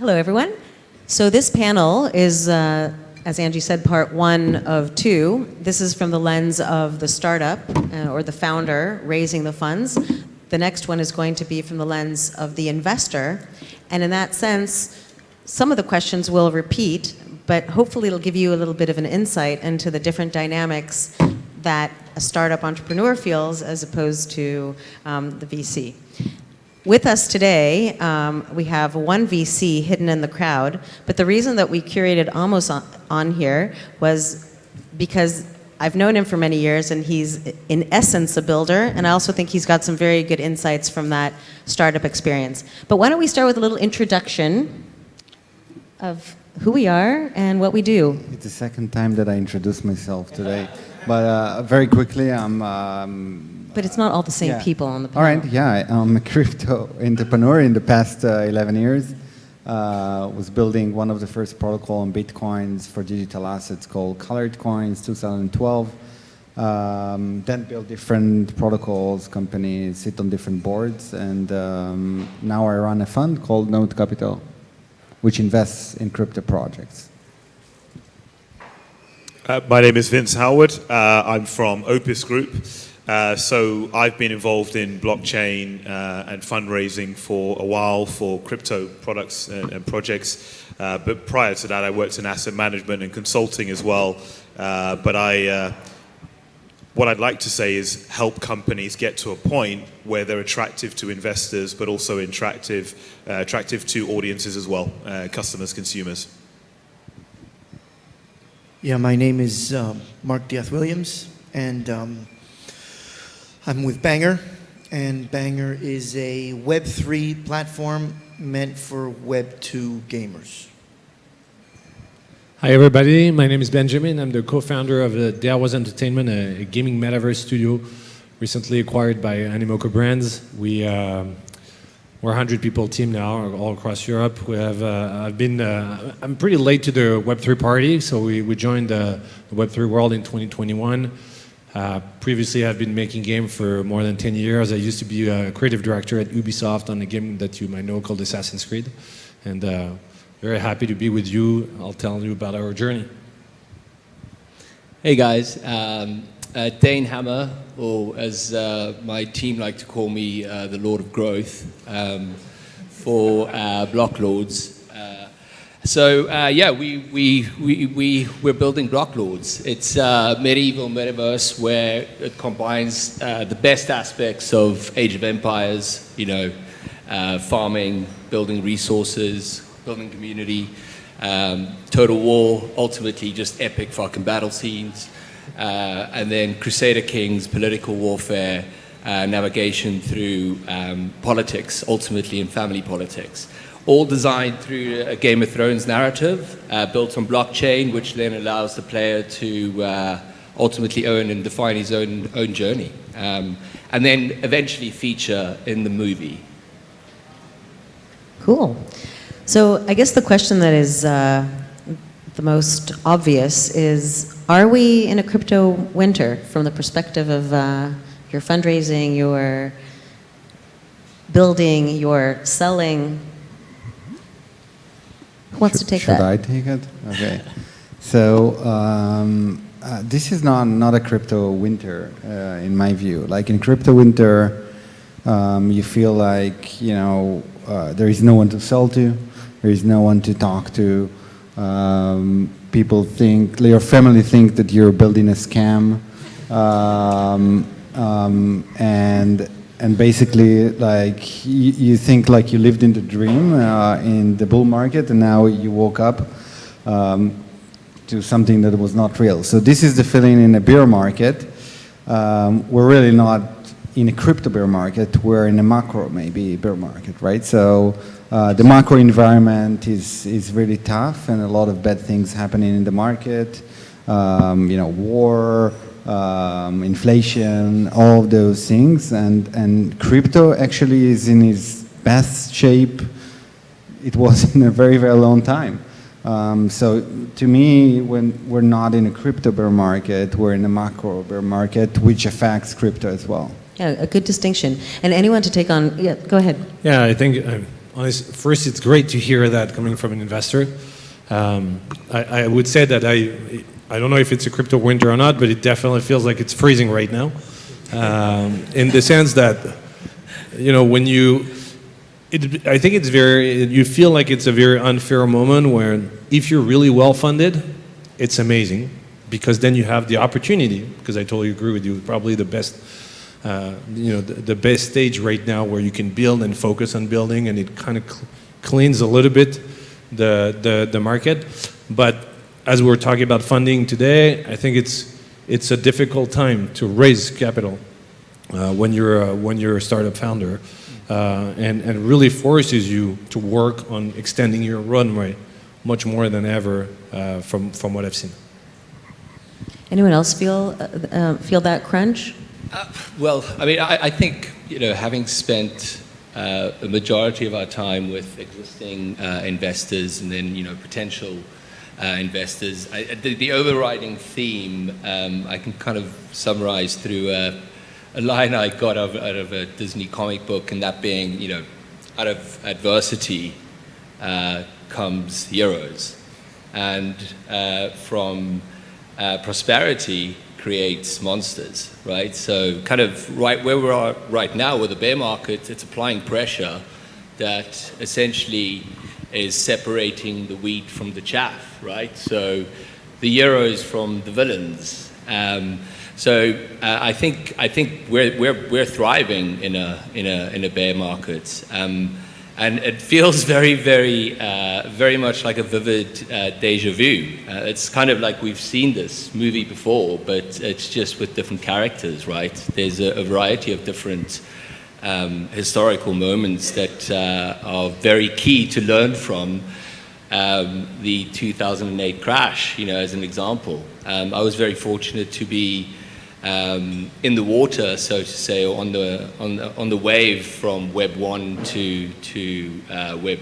Hello, everyone. So this panel is, uh, as Angie said, part one of two. This is from the lens of the startup uh, or the founder raising the funds. The next one is going to be from the lens of the investor. And in that sense, some of the questions will repeat, but hopefully it'll give you a little bit of an insight into the different dynamics that a startup entrepreneur feels as opposed to um, the VC. With us today, um, we have one VC hidden in the crowd, but the reason that we curated Amos on, on here was because I've known him for many years and he's in essence a builder and I also think he's got some very good insights from that startup experience. But why don't we start with a little introduction of who we are and what we do. It's the second time that I introduce myself today. But uh, very quickly, I'm um, but it's not all the same yeah. people on the panel. All right, yeah, I'm a crypto entrepreneur in the past uh, 11 years. Uh, was building one of the first protocol on Bitcoins for digital assets called Colored Coins, 2012. Um, then built different protocols, companies, sit on different boards, and um, now I run a fund called Node Capital, which invests in crypto projects. Uh, my name is Vince Howard. Uh, I'm from Opus Group. Uh, so I've been involved in blockchain uh, and fundraising for a while for crypto products and, and projects. Uh, but prior to that, I worked in asset management and consulting as well. Uh, but I, uh, what I'd like to say is help companies get to a point where they're attractive to investors, but also attractive, attractive to audiences as well, customers, consumers. Yeah, my name is Mark Diaz Williams, and um, I'm with Banger, and Banger is a Web3 platform meant for Web2 gamers. Hi everybody, my name is Benjamin. I'm the co-founder of uh, Darewise Entertainment, a, a, gaming metaverse studio recently acquired by Animoca Brands. We, uh, we're a 100 people team now all across Europe. We have, uh, I've been, uh, I'm pretty late to the Web3 party, so we, we joined the Web3 world in 2021. Uh, previously, I've been making games for more than 10 years. I used to be a creative director at Ubisoft on a game that you might know called Assassin's Creed. And uh, very happy to be with you. I'll tell you about our journey. Hey guys, um, uh, Dane Hammer, or as uh, my team like to call me, uh, the Lord of Growth, um, for uh, Blocklords. So uh, yeah, we, we, we, we, we're building Blocklords. It's a medieval metaverse where it combines uh, the best aspects of Age of Empires, you know, uh, farming, building resources, building community, um, Total War, ultimately just epic fucking battle scenes, uh, and then Crusader Kings, political warfare, uh, navigation through um, politics, ultimately in family politics all designed through a Game of Thrones narrative, uh, built on blockchain, which then allows the player to uh, ultimately own and define his own, own journey, um, and then eventually feature in the movie. Cool. So I guess the question that is uh, the most obvious is, are we in a crypto winter from the perspective of uh, your fundraising, your building, your selling, wants should, to take should that? Should I take it? Okay. so um, uh, this is not, not a crypto winter, uh, in my view. Like in crypto winter, um, you feel like, you know, uh, there is no one to sell to, there is no one to talk to. Um, people think, your family think that you're building a scam. Um, um, and and basically like you, you, think like you lived in the dream uh, in the bull market and now you woke up um, to something that was not real. So this is the feeling in a bear market. Um, we're really not in a crypto bear market, we're in a macro maybe bear market, right? So uh, the macro environment is, is really tough and a lot of bad things happening in the market. Um, you know, war, um, inflation, all of those things. And, and crypto actually is in its best shape it was in a very, very long time. Um, so to me, when we're not in a crypto bear market, we're in a macro bear market, which affects crypto as well. Yeah, a good distinction. And anyone to take on, yeah, go ahead. Yeah, I think uh, honest, first, it's great to hear that coming from an investor. Um, I, I would say that I, I don't know if it's a crypto winter or not, but it definitely feels like it's freezing right now. Um, in the sense that, you know, when you, it, I think it's very, you feel like it's a very unfair moment where if you're really well funded, it's amazing because then you have the opportunity, because I totally agree with you, probably the best, uh, you know, the, the, best stage right now where you can build and focus on building and it kind of cl cleans a little bit the, the, the market. But as we're talking about funding today, I think it's, it's a difficult time to raise capital uh, when, you're, uh, when you're a startup founder. Uh, and, and really forces you to work on extending your runway much more than ever uh, from, from what I've seen. Anyone else feel, uh, uh, feel that crunch? well, I mean, I, I, think, you know, having spent a majority of our time with existing investors and then, you know, potential uh, investors. I, the, the, overriding theme um, I can kind of summarize through a, a line I got out of, out of, a Disney comic book, and that being, you know, out of adversity uh, comes heroes, and uh, from uh, prosperity creates monsters, right? So kind of right where we are right now with the bear market, it's applying pressure that essentially is separating the wheat from the chaff, right? So the heroes from the villains. Um, so uh, I think I think we're we're we're thriving in a in a in a bear market, um, and it feels very very uh, very much like a vivid uh, deja vu. Uh, it's kind of like we've seen this movie before, but it's just with different characters, right? There's a, a variety of different um, historical moments that uh, are very key to learn from. Um, the 2008 crash, you know, as an example. Um, I was very fortunate to be um, in the water, so to say, on the, on the, on the wave from Web 1 to, to uh, Web,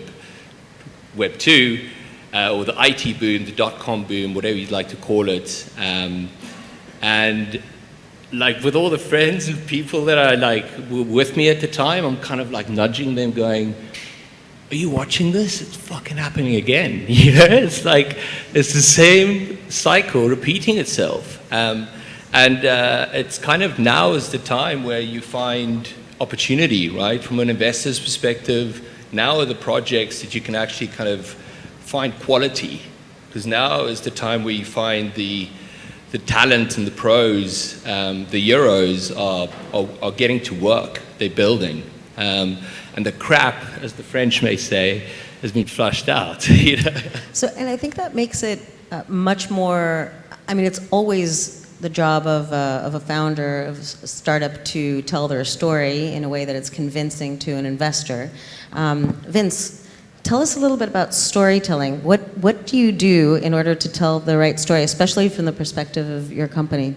Web 2, uh, or the IT boom, the dot-com boom, whatever you'd like to call it. Um, and like with all the friends and people that are like were with me at the time, I'm kind of like nudging them going, are you watching this? It's fucking happening again. You know, it's like, it's the same cycle repeating itself. Um, and uh, it's kind of now is the time where you find opportunity, right? From an investor's perspective, now are the projects that you can actually kind of find quality. Because now is the time where you find the the talent and the pros, um, the Euros are, are, are, getting to work. They're building. Um, and the crap, as the French may say, has been flushed out. you know? So, and I think that makes it uh, much more, I mean, it's always the job of a, of a founder of a startup to tell their story in a way that it's convincing to an investor. Um, Vince, Tell us a little bit about storytelling. What, what do you do in order to tell the right story, especially from the perspective of your company?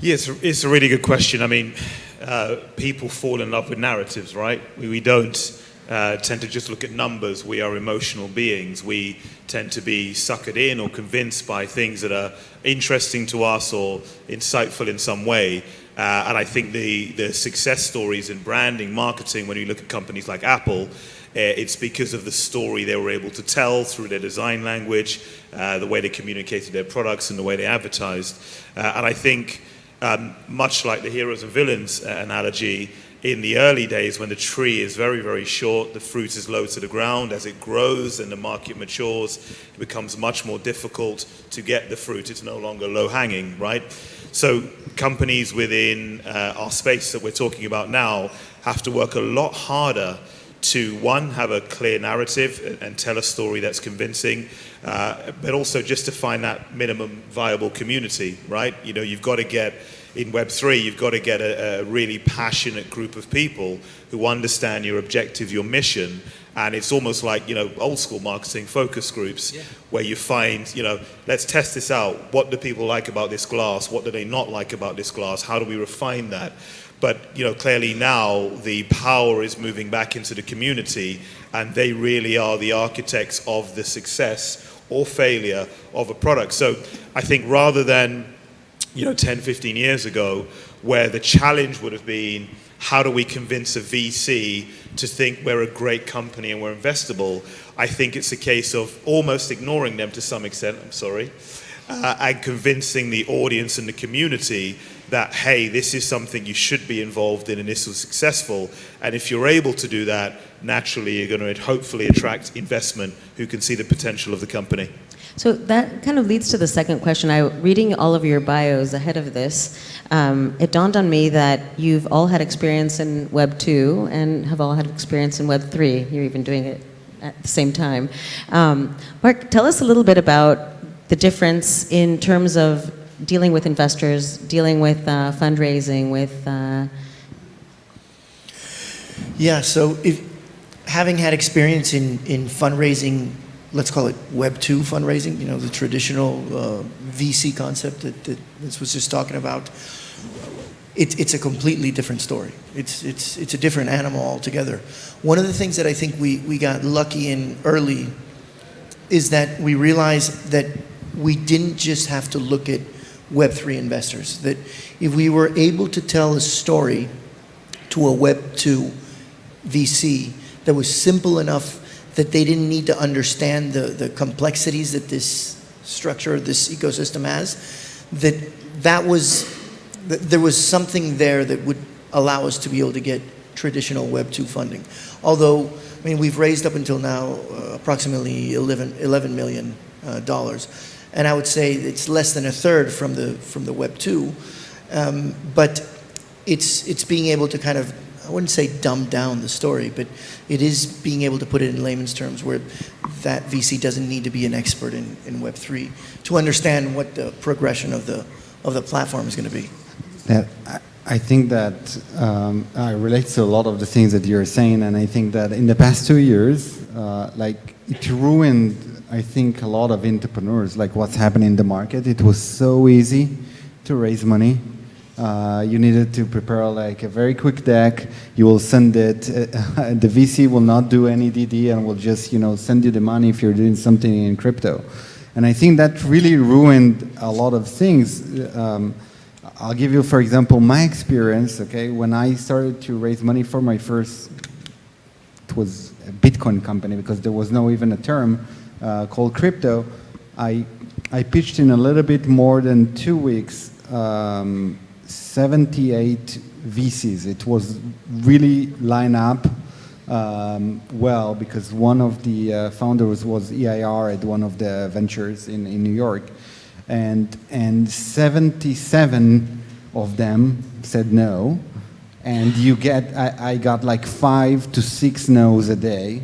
Yeah, it's a, really good question. I mean, uh, people fall in love with narratives, right? We, we don't uh, tend to just look at numbers. We are emotional beings. We tend to be suckered in or convinced by things that are interesting to us or insightful in some way. Uh, and I think the, the success stories in branding, marketing, when you look at companies like Apple, it's because of the story they were able to tell through their design language, uh, the way they communicated their products, and the way they advertised. Uh, and I think, um, much like the heroes and villains uh, analogy, in the early days when the tree is very, very short, the fruit is low to the ground. As it grows and the market matures, it becomes much more difficult to get the fruit. It's no longer low hanging, right? So companies within uh, our space that we're talking about now have to work a lot harder to one, have a clear narrative and, tell a story that's convincing, uh, but also just to find that minimum viable community, right? You know, you've got to get in Web3, you've got to get a, a, really passionate group of people who understand your objective, your mission. And it's almost like, you know, old school marketing focus groups yeah. where you find, you know, let's test this out. What do people like about this glass? What do they not like about this glass? How do we refine that? But you know, clearly now the power is moving back into the community, and they really are the architects of the success or failure of a product. So I think rather than you know 10, 15 years ago, where the challenge would have been how do we convince a VC to think we're a great company and we're investable, I think it's a case of almost ignoring them to some extent, I'm sorry, uh, and convincing the audience and the community that, hey, this is something you should be involved in and this was successful. And if you're able to do that, naturally you're going to hopefully attract investment who can see the potential of the company. So that kind of leads to the second question. I, reading all of your bios ahead of this, um, it dawned on me that you've all had experience in Web 2 and have all had experience in Web 3. You're even doing it at the same time. Um, Mark, tell us a little bit about the difference in terms of dealing with investors, dealing with uh, fundraising, with... Uh, Yeah, so if, having had experience in, in fundraising, let's call it Web 2 fundraising, you know, the traditional uh, VC concept that, that this was just talking about, it, it's a completely different story. It's, it's, it's a different animal altogether. One of the things that I think we, we got lucky in early is that we realized that we didn't just have to look at Web3 investors, that if we were able to tell a story to a Web2 VC that was simple enough that they didn't need to understand the, the complexities that this structure, this ecosystem has, that that was, that there was something there that would allow us to be able to get traditional Web2 funding. Although, I mean, we've raised up until now uh, approximately 11, 11 million uh, dollars. And I would say it's less than a third from the, from the Web2. Um, but it's, it's being able to kind of, I wouldn't say dumb down the story, but it is being able to put it in layman's terms where that VC doesn't need to be an expert in, in Web3 to understand what the progression of the, of the platform is going to be. That I, I think that um, I relate to a lot of the things that you're saying, and I think that in the past two years, uh, like it ruined, I think, a lot of entrepreneurs. Like what's happening in the market, it was so easy to raise money. Uh, you needed to prepare like a very quick deck. You will send it. The VC will not do any DD and will just you know send you the money if you're doing something in crypto. And I think that really ruined a lot of things. Um, I'll give you, for example, my experience, okay, when I started to raise money for my first, it was a Bitcoin company because there was no even a term uh, called crypto, I, I pitched in a little bit more than two weeks, um, 78 VCs. It was really line up um, well because one of the uh, founders was EIR at one of the ventures in, in New York. And and 77 of them said no. And you get I, I got like five to six no's a day.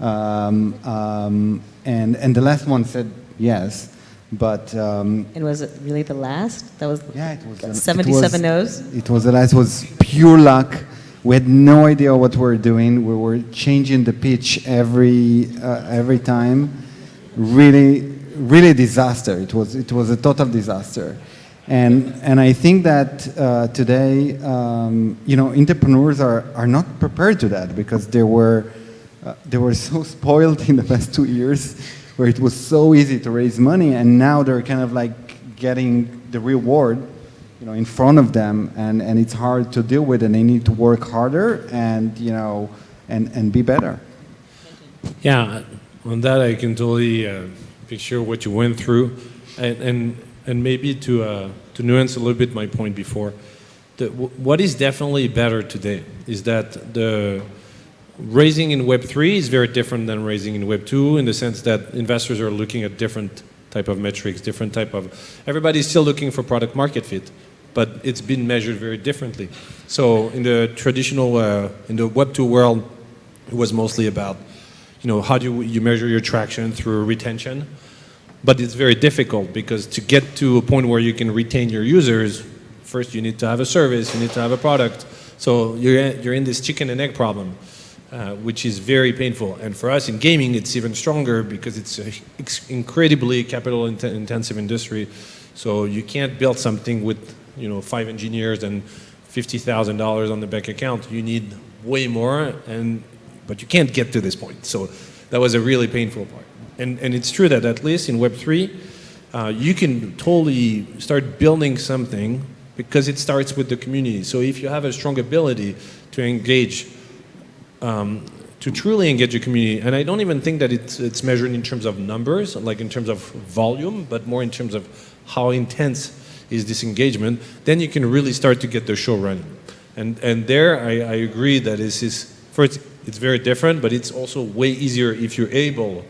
Um, um, and and the last one said yes but um, and was it really the last? That was yeah it was it 77 was- no's? it was the last It was pure luck we had no idea what we were doing we were changing the pitch every uh, every time really really disaster. It was, it was a total disaster. And, and I think that uh, today, um, you know, entrepreneurs are, are not prepared to that because they were, uh, they were so spoiled in the past two years where it was so easy to raise money and now they're kind of like getting the reward you know, in front of them and, and it's hard to deal with and they need to work harder and, you know, and, and be better. Yeah, on that I can totally uh, picture what you went through, and and, and maybe to uh, to nuance a little bit my point before. The, what is definitely better today is that the raising in Web three is very different than raising in Web two in the sense that investors are looking at different type of metrics, different type of. Everybody's still looking for product market fit, but it's been measured very differently. So in the traditional uh, in the Web two world, it was mostly about you know, how do you, you measure your traction through retention? But it's very difficult because to get to a point where you can retain your users, first you need to have a service, you need to have a product. So you're, you're in this chicken and egg problem, uh, which is very painful. And for us in gaming, it's even stronger because it's an incredibly capital int intensive industry. So you can't build something with, you know, five engineers and $50,000 on the bank account. You need way more and but you can't get to this point. So that was a really painful part. And, and it's true that at least in Web3, uh, you can totally start building something because it starts with the community. So if you have a strong ability to engage, um, to truly engage your community, and I don't even think that it's, it's measured in terms of numbers, like in terms of volume, but more in terms of how intense is this engagement, then you can really start to get the show running. And, and there, I, I agree that this is, first, it's very different, but it's also way easier if you're able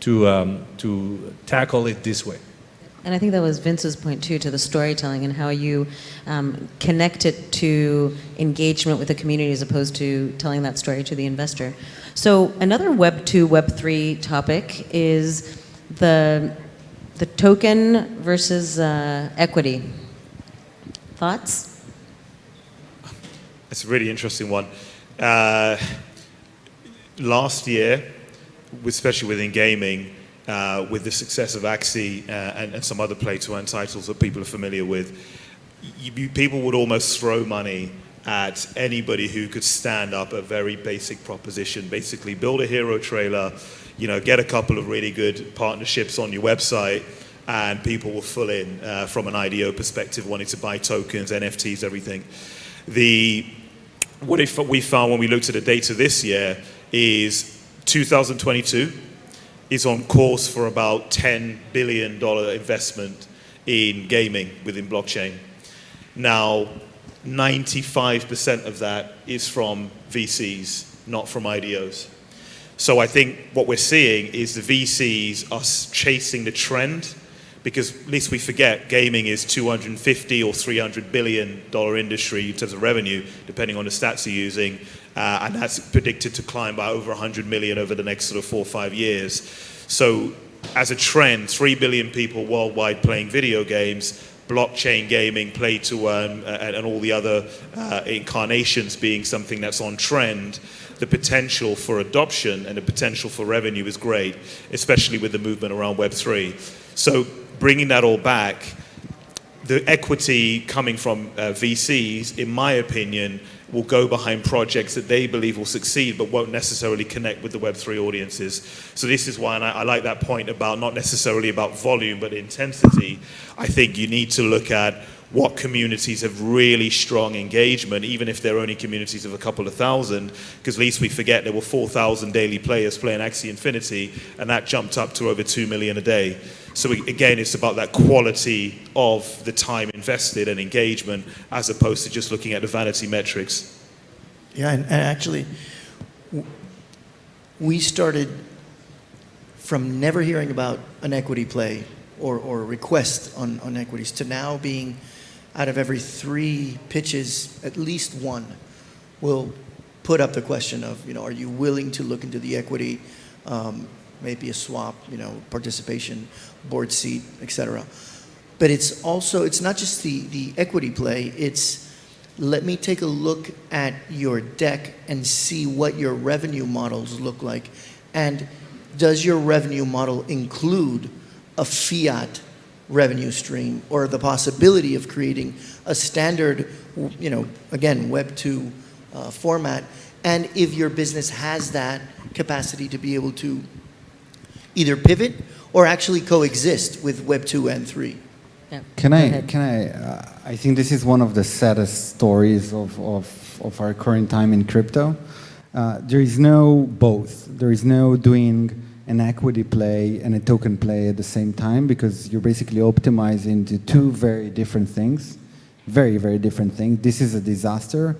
to, um, to tackle it this way. And I think that was Vince's point too, to the storytelling and how you um, connect it to engagement with the community as opposed to telling that story to the investor. So another Web 2, Web 3 topic is the, the token versus uh, equity. Thoughts? It's a really interesting one. Uh, last year, especially within gaming, uh, with the success of Axie uh, and, and, some other play-to-earn titles that people are familiar with, you, you, people would almost throw money at anybody who could stand up a very basic proposition. Basically, build a hero trailer, you know, get a couple of really good partnerships on your website, and people will fill in uh, from an IDO perspective, wanting to buy tokens, NFTs, everything. The what we found when we looked at the data this year is 2022 is on course for about $10 billion investment in gaming within blockchain. Now, 95% of that is from VCs, not from IDOs. So I think what we're seeing is the VCs are chasing the trend because at least we forget gaming is 250 or 300 billion dollar industry in terms of revenue, depending on the stats you're using, uh, and that's predicted to climb by over 100 million over the next sort of four or five years. So, as a trend, 3 billion people worldwide playing video games, blockchain gaming, play to earn, uh, and, and, all the other uh, incarnations being something that's on trend, the potential for adoption and the potential for revenue is great, especially with the movement around Web3. So bringing that all back, the equity coming from uh, VCs, in my opinion, will go behind projects that they believe will succeed but won't necessarily connect with the Web3 audiences. So this is why, and I, I, like that point about not necessarily about volume but intensity. I think you need to look at what communities have really strong engagement, even if they're only communities of a couple of thousand, because at least we forget there were 4,000 daily players playing Axie Infinity, and that jumped up to over 2 million a day. So again, it's about that quality of the time invested and engagement as opposed to just looking at the vanity metrics. Yeah, and, and actually, we started from never hearing about an equity play or, or request on, on equities to now being out of every three pitches, at least one will put up the question of, you know, are you willing to look into the equity? Um, maybe a swap, you know, participation, board seat, etc. But it's also, it's not just the, the equity play, it's let me take a look at your deck and see what your revenue models look like. And does your revenue model include a fiat revenue stream or the possibility of creating a standard, you know, again, Web 2 uh, format? And if your business has that capacity to be able to either pivot or actually coexist with Web 2 and 3. Yeah. Can I, can I, uh, I think this is one of the saddest stories of, of, of our current time in crypto. Uh, there is no both. There is no doing an equity play and a token play at the same time because you're basically optimizing to two very different things, very, very different things. This is a disaster.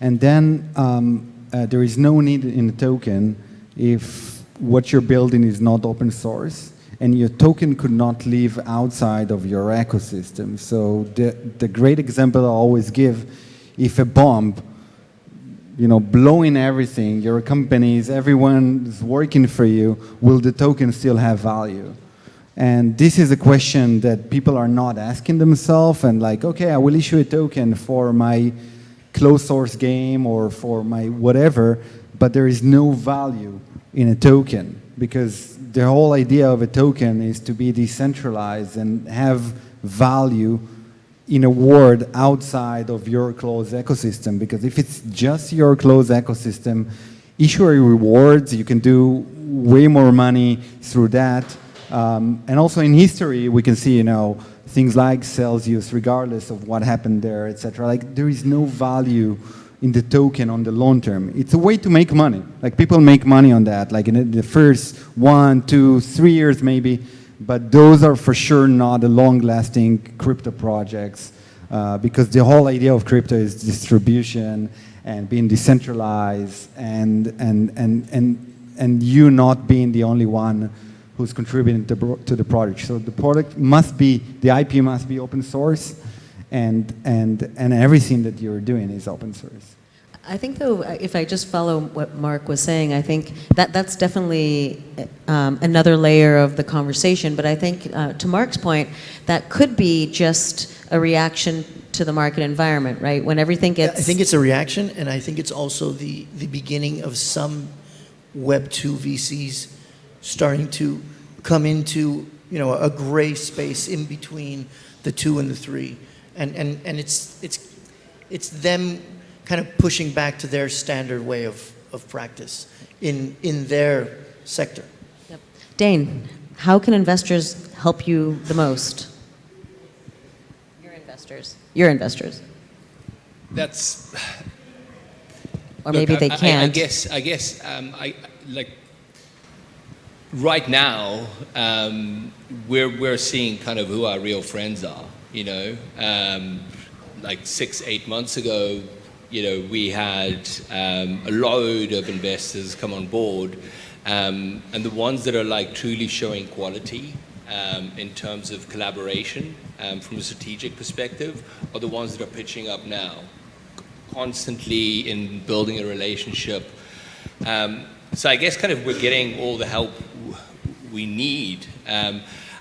And then um, uh, there is no need in a token if what you're building is not open source and your token could not live outside of your ecosystem. So the, the great example I always give, if a bomb, you know, blowing everything, your companies, everyone's working for you, will the token still have value? And this is a question that people are not asking themselves and like, okay, I will issue a token for my closed source game or for my whatever, but there is no value in a token because the whole idea of a token is to be decentralized and have value in a world outside of your closed ecosystem because if it's just your closed ecosystem issuer rewards you can do way more money through that um, and also in history we can see you know things like Celsius, regardless of what happened there, etc. Like there is no value in the token on the long term. It's a way to make money. Like people make money on that, like in the first one, two, three years maybe, but those are for sure not the long-lasting crypto projects uh, because the whole idea of crypto is distribution and being decentralized and, and, and, and, and you not being the only one who's contributing to, to the product. So the product must be, the IP must be open source and, and, and everything that you're doing is open source. I think, though, if I just follow what Mark was saying, I think that that's definitely um, another layer of the conversation. But I think, uh, to Mark's point, that could be just a reaction to the market environment, right? When everything gets I think it's a reaction, and I think it's also the, the beginning of some Web 2 VCs starting to come into, you know, a gray space in between the two and the three. And, and, and it's, it's, it's them kind of pushing back to their standard way of, of practice in, in their sector. Yep. Dane, how can investors help you the most? Your investors. Your investors. That's Or Look, maybe I- they I- I, can't. guess. I guess. Um, I like. Right now, um, we're we're seeing kind of who our real friends are. You know, um, like six, eight months ago, you know, we had um, a load of investors come on board, um, and the ones that are like truly showing quality um, in terms of collaboration um, from a strategic perspective are the ones that are pitching up now constantly in building a relationship. Um, so I guess kind of we're getting all the help we need.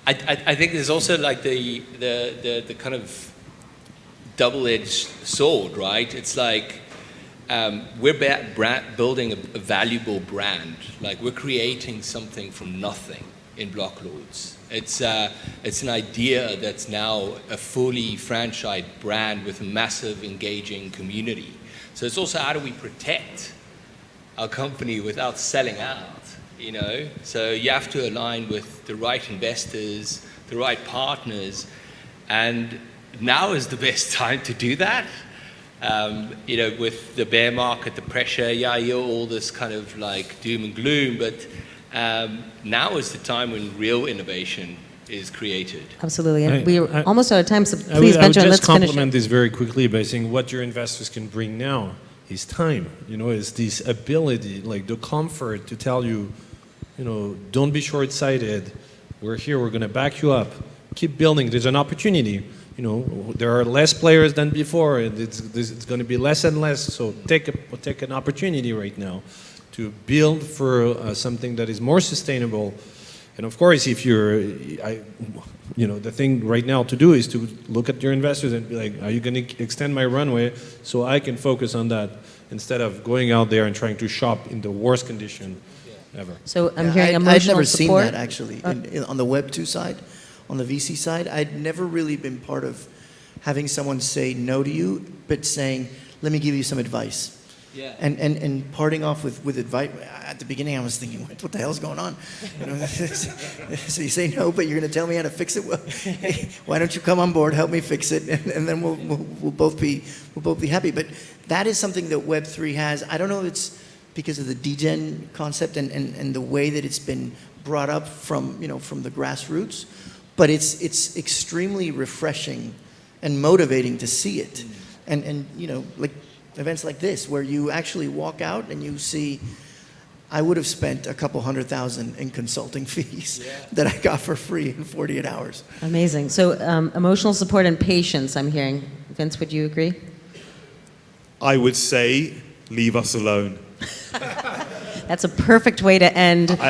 I, I, think there's also like the, the, the, the kind of double-edged sword, right? It's like um, we're ba- bra- building a, a valuable brand. Like we're creating something from nothing in Blocklords. It's, uh, it's an idea that's now a fully franchised brand with a massive engaging community. So it's also how do we protect our company without selling out, you know? So you have to align with the right investors, the right partners, and now is the best time to do that. Um, you know, with the bear market, the pressure, yeah, you're all this kind of like doom and gloom, but um, now is the time when real innovation is created. Absolutely. And I- we're I- almost out of time, so I please, would, I would Benjamin, just let's finish complement it. this very quickly by saying what your investors can bring now is time. You know, is this ability, like the comfort to tell you, you know, don't be short-sighted. We're here. We're going to back you up. Keep building. There's an opportunity. You know, there are less players than before, and it's, it's going to be less and less. So take a, take an opportunity right now to build for uh, something that is more sustainable. And of course, if you're, I, you know, the thing right now to do is to look at your investors and be like, are you going to extend my runway so I can focus on that instead of going out there and trying to shop in the worst condition ever. So I'm Yeah, hearing I'd, emotional I'd never support. seen that actually uh, in, in, on the Web 2 side, on the VC side. I'd never really been part of having someone say no to you, but saying, let me give you some advice. Yeah. And, and, and parting off with, with advice, at the beginning I was thinking, what, what the hell's going on? You know, so you say no, but you're going to tell me how to fix it? Well, why don't you come on board, help me fix it, and, and then we'll, we'll, we'll, both be, we'll both be happy. But that is something that Web3 has. I don't know if it's because of the degen concept and, and, and the way that it's been brought up from, you know, from the grassroots, but it's, it's extremely refreshing and motivating to see it. And, and, you know, like events like this, where you actually walk out and you see, I would have spent a couple hundred thousand in consulting fees that I got for free in 48 hours. Amazing. So um, emotional support and patience, I'm hearing. Vince, would you agree? I would say, leave us alone. That's a perfect way to end I- I-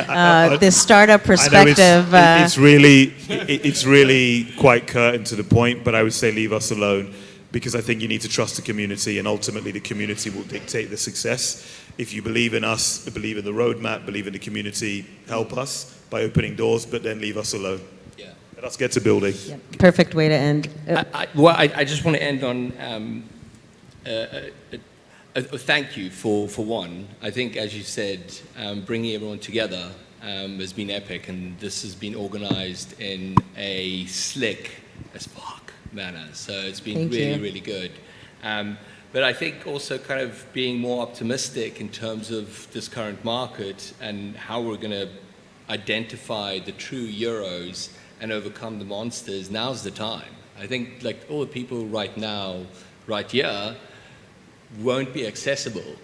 uh, I- this startup I know it's, perspective. uh, it's really, it, it's really quite curt and to the point, but I would say leave us alone because I think you need to trust the community, and ultimately the community will dictate the success. If you believe in us, believe in the roadmap, believe in the community, help us by opening doors, but then leave us alone. Yeah. Let us get to building. Yep, Perfect way to end. Uh, I, I, well, I, I just want to end on um, a, a, a thank you for, for one. I think, as you said, um, bringing everyone together um, has been epic, and this has been organized in a slick as fuck manner. So it's been Thank really, you. really good. Um, but I think also kind of being more optimistic in terms of this current market and how we're going to identify the true euros and overcome the monsters, now's the time. I think like all the people right now, right here, won't be accessible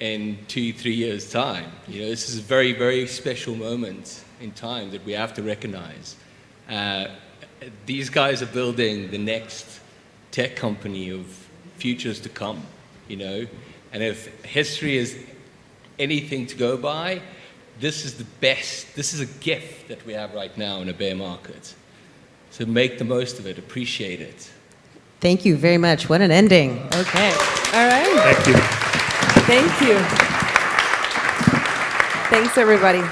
in two, three years' time. You know, this is a very, very special moment in time that we have to recognize. Uh, these guys are building the next tech company of futures to come, you know, and if history is anything to go by, this is the best, this is a gift that we have right now in a bear market. So make the most of it, appreciate it. Thank you very much. What an ending. Okay. All right. Thank you. Thank you. Thanks, everybody.